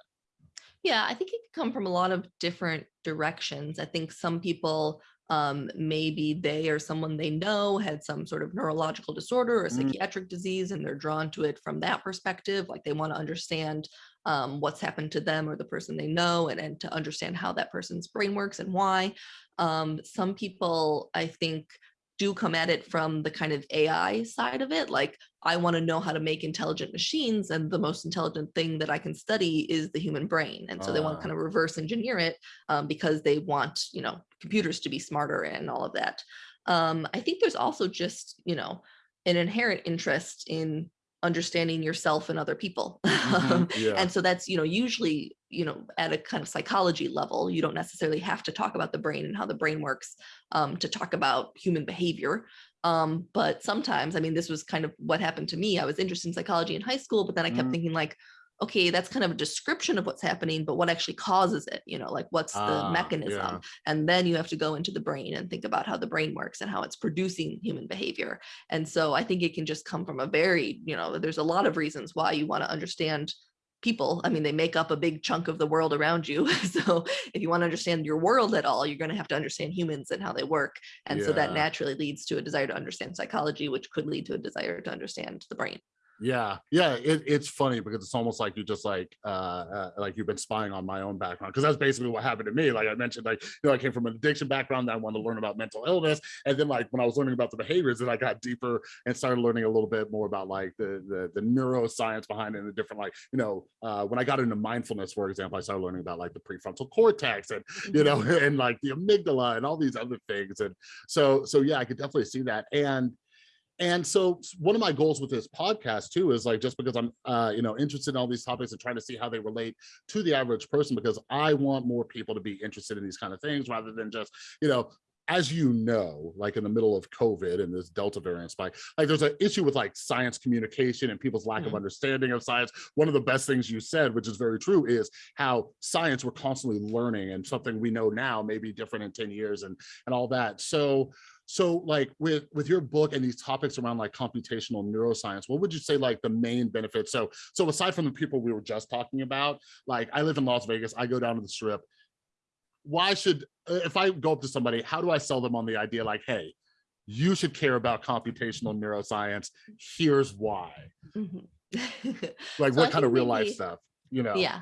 Yeah, I think it could come from a lot of different directions. I think some people, um, maybe they or someone they know had some sort of neurological disorder or Mm, psychiatric disease, and they're drawn to it from that perspective. Like they want to understand um, what's happened to them or the person they know, and, and to understand how that person's brain works and why. Um, some people, I think, do come at it from the kind of AI side of it. Like, I want to know how to make intelligent machines, and the most intelligent thing that I can study is the human brain. And so they want to uh, kind of reverse engineer it um, because they want, you know, computers to be smarter and all of that. Um, I think there's also just, you know, an inherent interest in understanding yourself and other people. mhm, yeah, and so that's, you know, usually, you know, at a kind of psychology level, you don't necessarily have to talk about the brain and how the brain works um, to talk about human behavior. Um, but sometimes, I mean, this was kind of what happened to me. I was interested in psychology in high school, but then I kept mm, thinking like, okay, that's kind of a description of what's happening, but what actually causes it, you know, like what's the ah, mechanism? yeah, And then you have to go into the brain and think about how the brain works and how it's producing human behavior. And so I think it can just come from a very, you know, there's a lot of reasons why you want to understand people. I mean, they make up a big chunk of the world around you. So if you want to understand your world at all, you're going to have to understand humans and how they work. And so that naturally leads to a desire to understand psychology, which could lead to a desire to understand the brain. Yeah, yeah, it, it's funny because it's almost like you just like uh, uh like you've been spying on my own background because that's basically what happened to me. Like I mentioned, like you know, I came from an addiction background, then I wanted to learn about mental illness, and then like when I was learning about the behaviors, then I got deeper and started learning a little bit more about like the the, the neuroscience behind it and the different like you know uh, when I got into mindfulness, for example, I started learning about like the prefrontal cortex and you know and like the amygdala and all these other things, and so so yeah, I could definitely see that and and so one of my goals with this podcast too is like just because i'm uh you know interested in all these topics and trying to see how they relate to the average person because i want more people to be interested in these kind of things rather than just you know as you know like in the middle of covid and this delta variant spike like there's an issue with like science communication and people's lack of Mhm. understanding of science one of the best things you said which is very true is how science we're constantly learning and something we know now may be different in 10 years and and all that so so like with with your book and these topics around like computational neuroscience, what would you say like the main benefits? So so aside from the people we were just talking about, like I live in Las Vegas, I go down to the strip. Why should uh, if I go up to somebody, how do I sell them on the idea like, hey, you should care about computational neuroscience. Here's why. Mhm. Like so I what kind of real life stuff, you know? Yeah,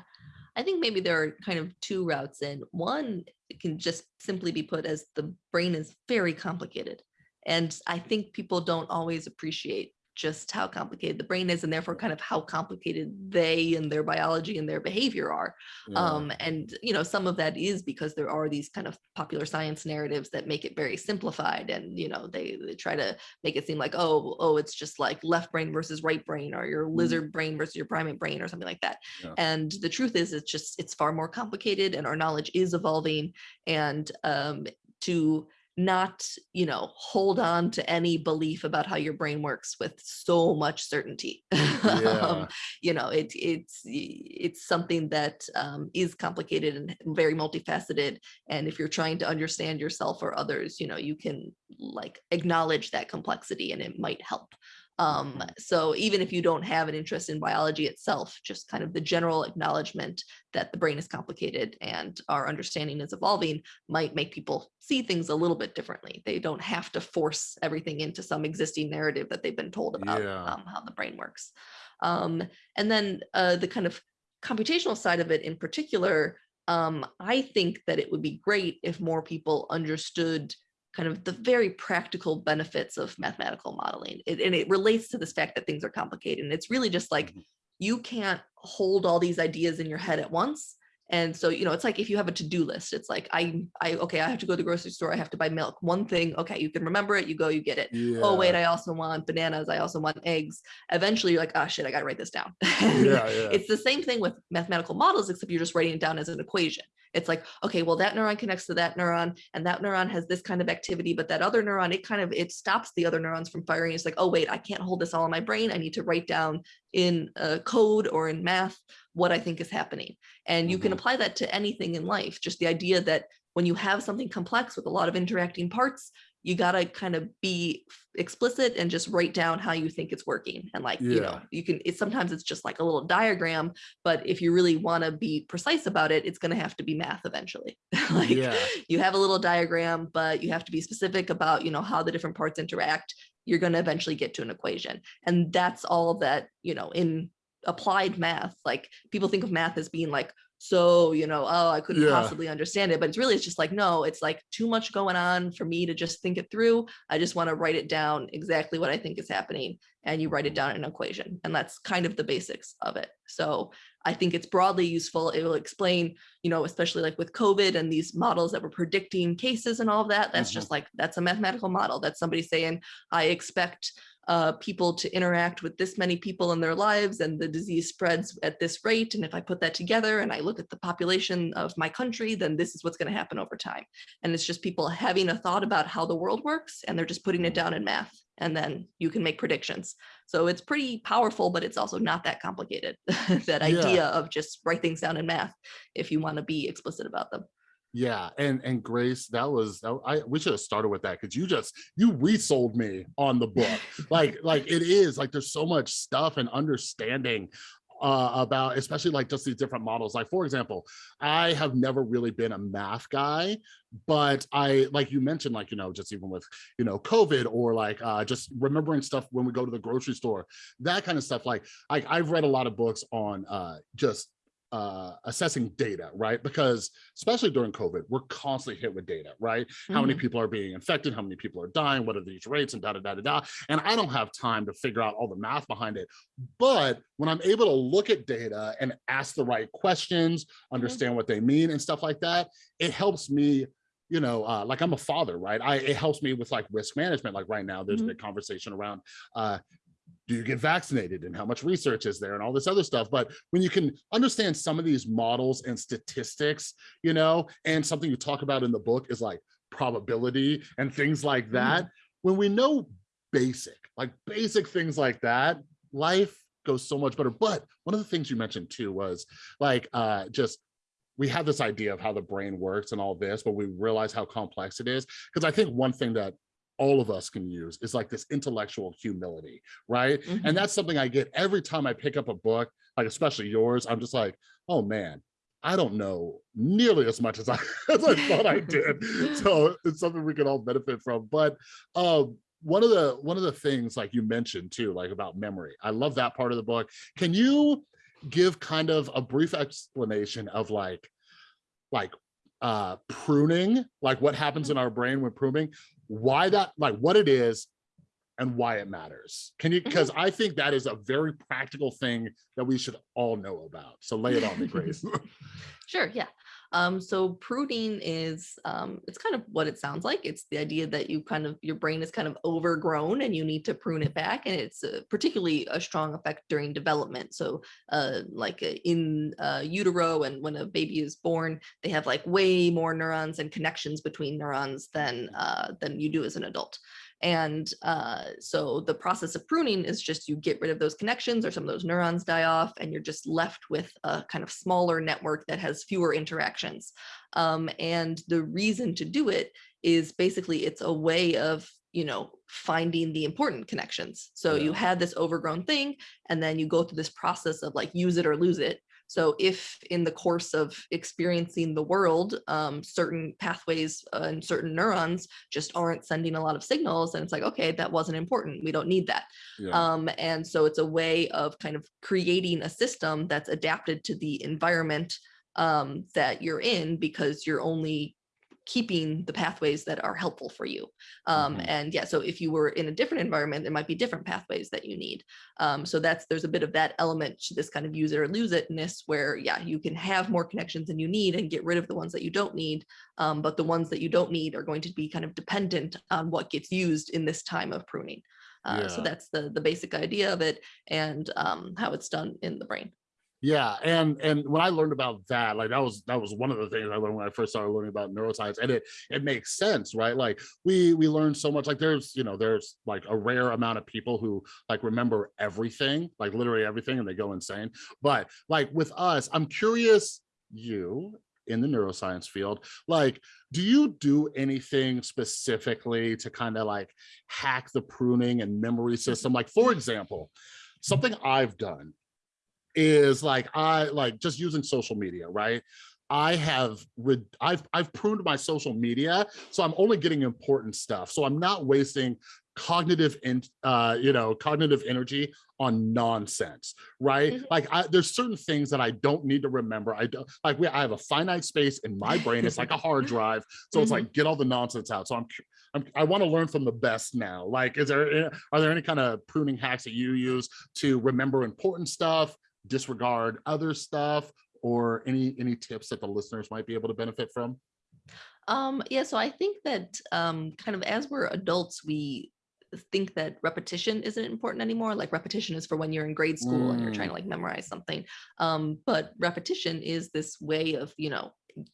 I think maybe there are kind of two routes in. One it can just simply be put as the brain is very complicated. And I think people don't always appreciate just how complicated the brain is and therefore kind of how complicated they and their biology and their behavior are. Yeah. Um, and you know, some of that is because there are these kind of popular science narratives that make it very simplified and you know, they, they try to make it seem like, oh, oh, it's just like left brain versus right brain or your Mm, lizard brain versus your primate brain or something like that yeah. and the truth is, it's just, it's far more complicated and our knowledge is evolving. And um, to not, you know, hold on to any belief about how your brain works with so much certainty. um, you know, it, it's, it's something that um, is complicated and very multifaceted. And if you're trying to understand yourself or others, you know, you can like acknowledge that complexity and it might help. Um, Mhm. so even if you don't have an interest in biology itself, just kind of the general acknowledgement that the brain is complicated and our understanding is evolving might make people see things a little bit differently. They don't have to force everything into some existing narrative that they've been told about Yeah. um, how the brain works. Um, and then uh, the kind of computational side of it in particular, um, I think that it would be great if more people understood kind of the very practical benefits of mathematical modeling. It, and it relates to this fact that things are complicated. And it's really just like, Mhm. you can't hold all these ideas in your head at once. And so, you know, it's like if you have a to-do list, it's like, I, I, okay, I have to go to the grocery store. I have to buy milk. One thing, okay, you can remember it. You go, you get it. Oh, wait, I also want bananas. I also want eggs. Eventually you're like, oh shit, I got to write this down. yeah, yeah. It's the same thing with mathematical models, except you're just writing it down as an equation. It's like, okay, well, that neuron connects to that neuron and that neuron has this kind of activity, but that other neuron, it kind of, it stops the other neurons from firing. It's like, oh, wait, I can't hold this all in my brain. I need to write down in uh, code or in math what I think is happening. And you can Mhm. apply that to anything in life. Just the idea that when you have something complex with a lot of interacting parts, you gotta kind of be explicit and just write down how you think it's working. And like, you know, you can, it's sometimes it's just like a little diagram, but if you really want to be precise about it, it's going to have to be math eventually. like yeah. you have a little diagram, but you have to be specific about, you know, how the different parts interact. You're going to eventually get to an equation. And that's all that, you know, in applied math, like people think of math as being like, so, you know, oh, I couldn't Yeah. possibly understand it, but it's really, it's just like, no, it's like too much going on for me to just think it through. I just want to write it down exactly what I think is happening and you write it down in an equation. And that's kind of the basics of it. So I think it's broadly useful. It will explain, you know, especially like with COVID and these models that were predicting cases and all of that. That's Mhm. just like, that's a mathematical model. That's somebody saying, I expect uh, people to interact with this many people in their lives and the disease spreads at this rate. And if I put that together and I look at the population of my country, then this is what's going to happen over time. And it's just people having a thought about how the world works and they're just putting it down in math and then you can make predictions. So it's pretty powerful, but it's also not that complicated. that Yeah. idea of just write things down in math if you want to be explicit about them. Yeah, and and Grace, that was I we should have started with that because you just you resold me on the book. like like it is like there's so much stuff and understanding uh about especially like just these different models. Like for example, I have never really been a math guy, but I like you mentioned like you know just even with you know COVID or like uh just remembering stuff when we go to the grocery store, that kind of stuff. Like I I've read a lot of books on uh just uh assessing data right? Because especially during covid we're constantly hit with data right? How many Mhm. people are being infected? How many people are dying? What are these rates? And da da da da da. And i don't have time to figure out all the math behind it. But when i'm able to look at data and ask the right questions understand what they mean and stuff like that it helps me you know uh like i'm a father right? I it helps me with like risk management. Like right now there's Mhm. a big conversation around uh do you get vaccinated and how much research is there and all this other stuff? But when you can understand some of these models and statistics you know and something you talk about in the book is like probability and things like that when we know basic like basic things like that life goes so much better. But one of the things you mentioned too was like uh just we have this idea of how the brain works and all this but we realize how complex it is. Because i think one thing that all of us can use is like this intellectual humility right? Mhm. and that's something i get every time i pick up a book like especially yours i'm just like oh man i don't know nearly as much as i as i thought i did. So it's something we can all benefit from but um one of the one of the things like you mentioned too like about memory i love that part of the book. Can you give kind of a brief explanation of like like uh pruning like what happens in our brain when pruning why that like what it is and why it matters. Can you mm-hmm. because i think that is a very practical thing that we should all know about. So lay it on me grace. Sure, yeah. Um, so pruning is um, it's kind of what it sounds like. It's the idea that you kind of your brain is kind of overgrown and you need to prune it back, and it's uh, particularly a strong effect during development. So, uh, like uh, in uh, utero and when a baby is born, they have like way more neurons and connections between neurons than uh, than you do as an adult. And uh, so the process of pruning is just you get rid of those connections or some of those neurons die off and you're just left with a kind of smaller network that has fewer interactions. Um, and the reason to do it is basically it's a way of you know finding the important connections so you Yeah. had this overgrown thing and then you go through this process of like use it or lose it so if in the course of experiencing the world, um, certain pathways uh, and certain neurons just aren't sending a lot of signals, and it's like, okay, that wasn't important. We don't need that. yeah Um, and so it's a way of kind of creating a system that's adapted to the environment um, that you're in because you're only keeping the pathways that are helpful for you. Um, Mhm. And yeah, so if you were in a different environment, there might be different pathways that you need. Um, so that's there's a bit of that element to this kind of use it or lose itness where yeah, you can have more connections than you need and get rid of the ones that you don't need. Um, but the ones that you don't need are going to be kind of dependent on what gets used in this time of pruning. Uh, So that's the the basic idea of it and um, how it's done in the brain. Yeah, and and when I learned about that, like that was that was one of the things I learned when I first started learning about neuroscience, and it it makes sense, right? Like we we learn so much. Like there's you know there's like a rare amount of people who like remember everything, like literally everything, and they go insane. But like with us, I'm curious, you in the neuroscience field, like do you do anything specifically to kind of like hack the pruning and memory mm-hmm. system? Like for example, something I've done is like I like just using social media, right? I have re- I've I've pruned my social media, so I'm only getting important stuff. So I'm not wasting cognitive and uh you know cognitive energy on nonsense right Mhm. like I, there's certain things that i don't need to remember i don't like we, i have a finite space in my brain it's like a hard drive so it's Mhm. like get all the nonsense out so i'm, I'm i want to learn from the best now like is there are there any kind of pruning hacks that you use to remember important stuff disregard other stuff or any any tips that the listeners might be able to benefit from Um, yeah, so I think that um, kind of as we're adults, we think that repetition isn't important anymore. Like repetition is for when you're in grade school and you're trying to like memorize something. Um, but repetition is this way of, you know,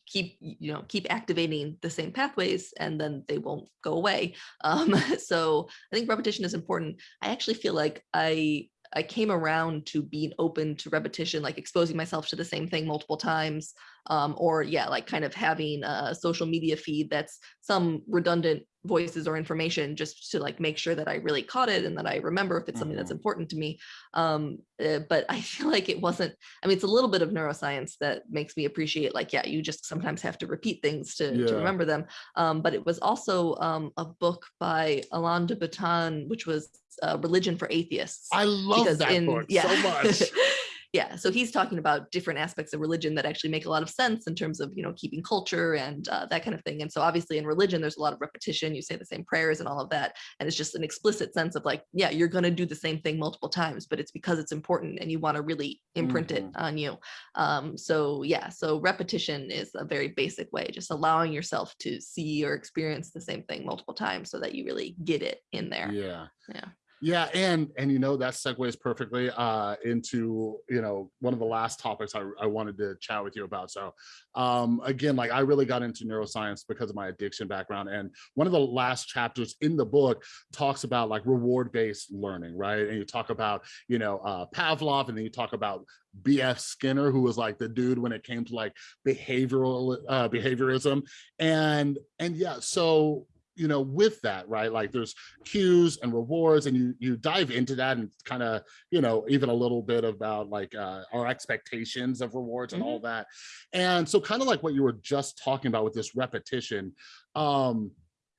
keep you know keep activating the same pathways and then they won't go away um so i think repetition is important i actually feel like i i came around to being open to repetition like exposing myself to the same thing multiple times um or yeah like kind of having a social media feed that's some redundant voices or information just to like make sure that i really caught it and that i remember if it's something that's Mhm. important to me um uh, but i feel like it wasn't I mean, it's a little bit of neuroscience that makes me appreciate, like, yeah, you just sometimes have to repeat things to, Yeah. to remember them. Um, but it was also um, a book by Alain de Botton, which was uh, Religion for Atheists. i love that book so much yeah, so he's talking about different aspects of religion that actually make a lot of sense in terms of you know keeping culture and uh, that kind of thing. And so obviously in religion, there's a lot of repetition. You say the same prayers and all of that, and it's just an explicit sense of like, yeah, you're going to do the same thing multiple times, but it's because it's important and you want to really imprint it on you. Um, so yeah, so repetition is a very basic way, just allowing yourself to see or experience the same thing multiple times so that you really get it in there. yeah Yeah. Yeah and and you know that segues perfectly uh into you know one of the last topics i, I wanted to chat with you about so um again like i really got into neuroscience because of my addiction background and one of the last chapters in the book talks about like reward based learning right? And you talk about you know uh pavlov and then you talk about bf skinner who was like the dude when it came to like behavioral uh behaviorism and and yeah so you know with that right like there's cues and rewards and you you dive into that and kind of you know even a little bit about like uh, our expectations of rewards and all that and so kind of like what you were just talking about with this repetition um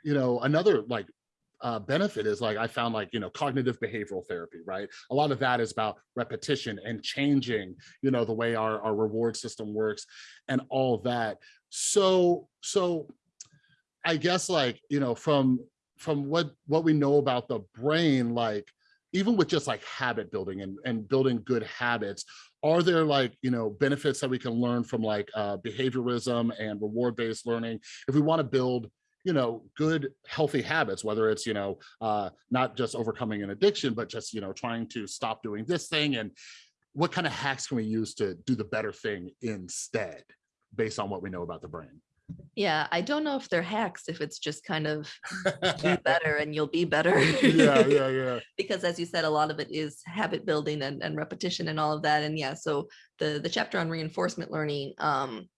you know another like uh, benefit is like I found like you know cognitive behavioral therapy, right? A lot of that is about repetition and changing, you know, the way our our reward system works and all that. So so I guess like, you know, from from what what we know about the brain, like even with just like habit building and, and building good habits, are there like, you know, benefits that we can learn from like uh, behaviorism and reward-based learning if we want to build, you know, good healthy habits, whether it's, you know, uh, not just overcoming an addiction, but just, you know, trying to stop doing this thing and what kind of hacks can we use to do the better thing instead based on what we know about the brain? Yeah, I don't know if they're hacks, if it's just kind of do better and you'll be better. yeah, yeah, yeah. because as you said, a lot of it is habit building and, and repetition and all of that. And yeah, so the the chapter on reinforcement learning, um,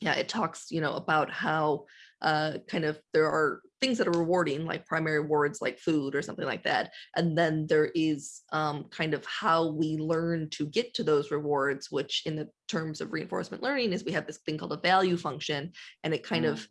yeah, it talks, you know, about how uh, kind of there are things that are rewarding, like primary rewards, like food or something like that. And then there is um, kind of how we learn to get to those rewards, which in the terms of reinforcement learning is we have this thing called a value function, and it kind of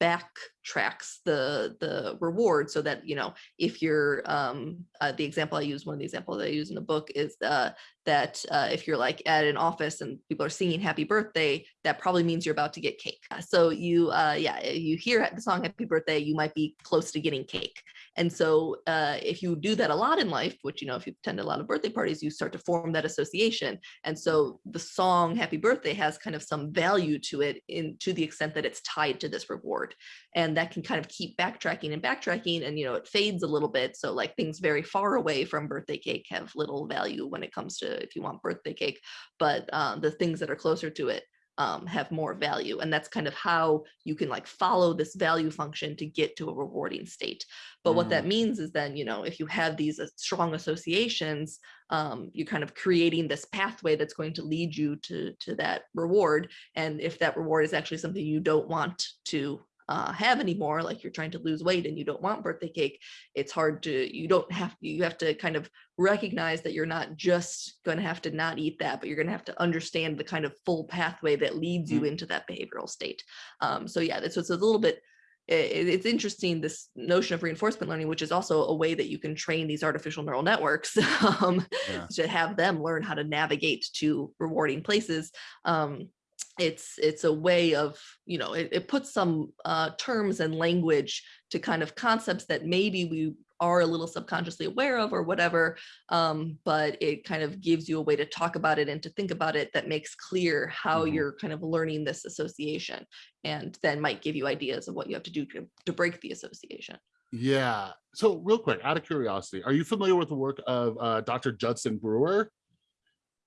backtracks the the reward so that you know if you're um uh, the example i use one of the examples i use in the book is uh that uh, if you're like at an office and people are singing happy birthday that probably means you're about to get cake. So you uh yeah you hear the song happy birthday you might be close to getting cake and so uh, if you do that a lot in life, which, you know, if you attend a lot of birthday parties, you start to form that association. And so the song happy birthday has kind of some value to it in to the extent that it's tied to this reward. And that can kind of keep backtracking and backtracking and, you know, it fades a little bit. So like things very far away from birthday cake have little value when it comes to if you want birthday cake, but uh, the things that are closer to it um, have more value. And that's kind of how you can like follow this value function to get to a rewarding state. But mm. what that mm. means is then, you know, if you have these strong associations, um, you're kind of creating this pathway that's going to lead you to, to that reward. And if that reward is actually something you don't want to uh, have anymore, like you're trying to lose weight and you don't want birthday cake, it's hard to, you don't have, you have to kind of recognize that you're not just going to have to not eat that, but you're going to have to understand the kind of full pathway that leads you mm. into that behavioral state. Um, so yeah, that's so it's a little bit, it's interesting this notion of reinforcement learning which is also a way that you can train these artificial neural networks um, yeah. to have them learn how to navigate to rewarding places um, it's it's a way of you know it, it puts some uh, terms and language to kind of concepts that maybe we are a little subconsciously aware of or whatever um, but it kind of gives you a way to talk about it and to think about it that makes clear how mm -hmm. you're kind of learning this association and then might give you ideas of what you have to do to, to break the association. Yeah. So real quick out of curiosity are you familiar with the work of uh, dr judson brewer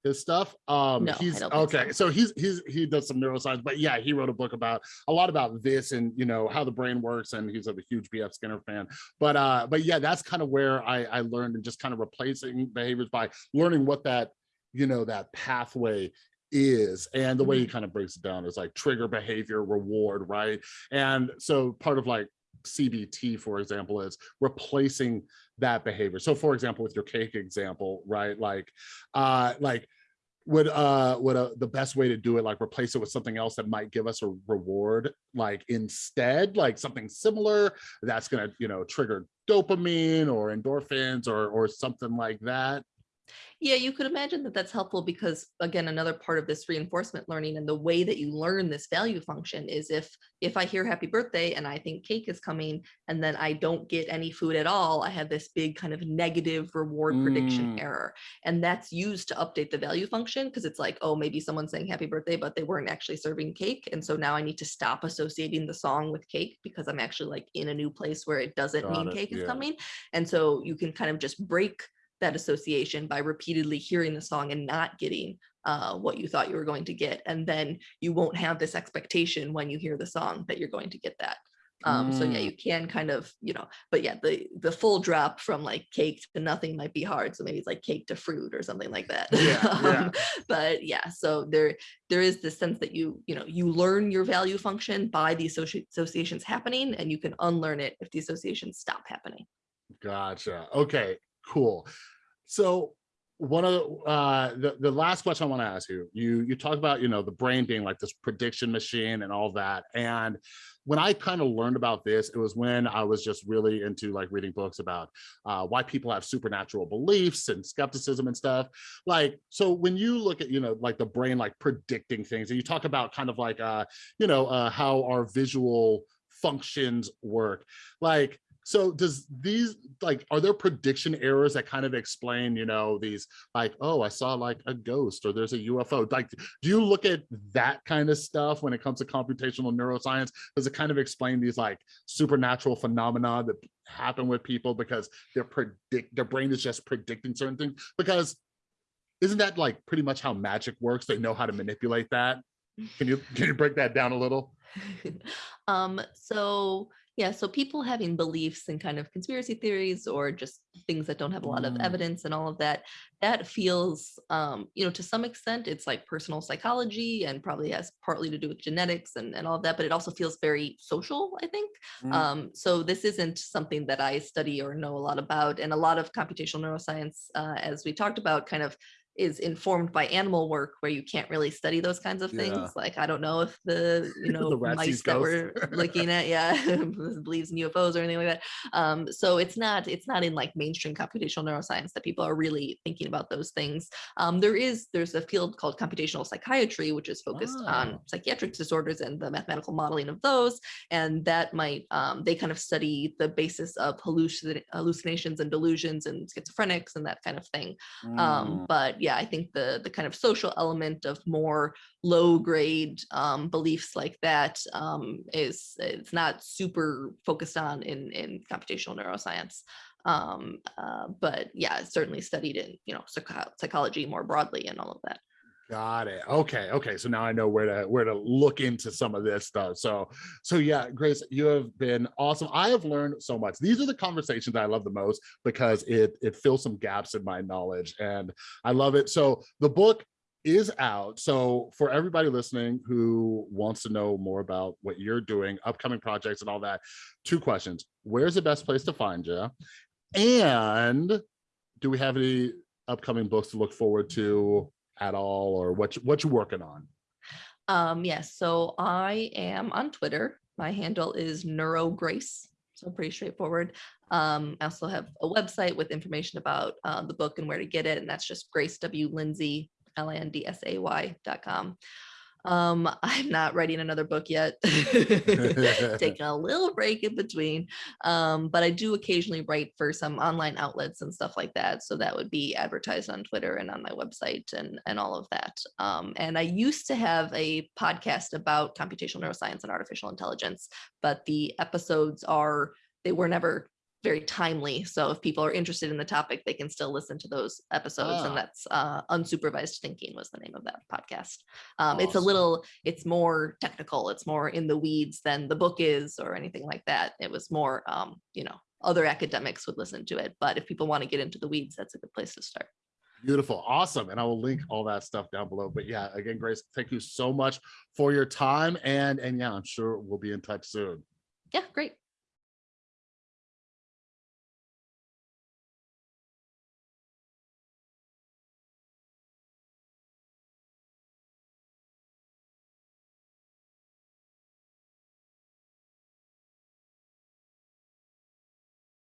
his stuff. Um, no, he's okay. So. so. he's he's he does some neuroscience, but yeah, he wrote a book about a lot about this and you know how the brain works, and he's a huge B.F. Skinner fan. But uh, but yeah, that's kind of where I I learned and just kind of replacing behaviors by learning what that you know that pathway is and the way he mm-hmm. kind of breaks it down is like trigger behavior reward right and so part of like CBT, for example, is replacing that behavior. So for example, with your cake example, right? Like, uh, like would uh would uh, the best way to do it like replace it with something else that might give us a reward like instead like something similar that's gonna you know trigger dopamine or endorphins or or something like that yeah, you could imagine that that's helpful because again, another part of this reinforcement learning and the way that you learn this value function is if if I hear happy birthday and I think cake is coming and then I don't get any food at all, I have this big kind of negative reward mm. prediction error. And that's used to update the value function because it's like, oh, maybe someone's saying happy birthday, but they weren't actually serving cake. And so now I need to stop associating the song with cake because I'm actually like in a new place where it doesn't Got mean it. cake yeah. is coming. And so you can kind of just break that association by repeatedly hearing the song and not getting uh, what you thought you were going to get. And then you won't have this expectation when you hear the song that you're going to get that. Um, mm. So yeah, mm. you can kind of, you know, but yeah, the the full drop from like cake to nothing might be hard. So maybe it's like cake to fruit or something like that. Yeah, um, yeah. But yeah, so there there is this sense that you, you know, you learn your value function by the associ associations happening and you can unlearn it if the associations stop happening. Gotcha. Okay, cool. So one of the, uh, the, the last question I want to ask you, you you talk about you know the brain being like this prediction machine and all that, and when I kind of learned about this, it was when I was just really into like reading books about uh, why people have supernatural beliefs and skepticism and stuff. Like, so when you look at, you know, like the brain, like predicting things and you talk about kind of like, uh, you know, uh, how our visual functions work, like, so does these like are there prediction errors that kind of explain you know these like oh i saw like a ghost or there's a ufo like do you look at that kind of stuff when it comes to computational neuroscience? Does it kind of explain these like supernatural phenomena that happen with people because they're predict their brain is just predicting certain things? Because isn't that like pretty much how magic works? They know how to manipulate that. Can you can you break that down a little? Um so yeah, so people having beliefs and kind of conspiracy theories or just things that don't have a lot of mm. evidence and all of that, that feels, um, you know, to some extent, it's like personal psychology and probably has partly to do with genetics and, and all of that, but it also feels very social, I think. Mm. Um, so this isn't something that I study or know a lot about. And a lot of computational neuroscience, uh, as we talked about, kind of is informed by animal work where you can't really study those kinds of things. Yeah. Like I don't know if the you know The mice that we're looking at, yeah, believes in UFOs or anything like that. Um, so it's not it's not in like mainstream computational neuroscience that people are really thinking about those things. Um, there is there's a field called computational psychiatry, which is focused on Oh. psychiatric disorders and the mathematical modeling of those, and that might um, they kind of study the basis of hallucin- hallucinations and delusions and schizophrenics and that kind of thing Mm. um but yeah i think the the kind of social element of more low grade um beliefs like that um is it's not super focused on in in computational neuroscience. Um uh, but yeah certainly studied in you know psycho- psychology more broadly and all of that Got it. Okay. Okay. So now I know where to where to look into some of this stuff. So so yeah, Grace, you have been awesome. I have learned so much. These are the conversations I love the most because it it fills some gaps in my knowledge and I love it. So the book is out. So for everybody listening who wants to know more about what you're doing, upcoming projects and all that, two questions. Where's the best place to find you? And do we have any upcoming books to look forward to at all or what you, what you working on? Um yes so i am on twitter. My handle is neurograce so pretty straightforward. Um i also have a website with information about uh, the book and where to get it and that's just grace w. Lindsay l-i-n-d-s-a-y dot com um i'm not writing another book yet taking a little break in between um but i do occasionally write for some online outlets and stuff like that so that would be advertised on twitter and on my website and and all of that. Um and i used to have a podcast about computational neuroscience and artificial intelligence but the episodes are they were never very timely so if people are interested in the topic they can still listen to those episodes Ah. and that's uh unsupervised thinking was the name of that podcast. Um, it's a little it's more technical it's more in the weeds than the book is or anything like that. It was more um, you know other academics would listen to it but if people want to get into the weeds that's a good place to start. Beautiful awesome and i will link all that stuff down below but yeah again grace thank you so much for your time and and yeah i'm sure we'll be in touch soon. Yeah great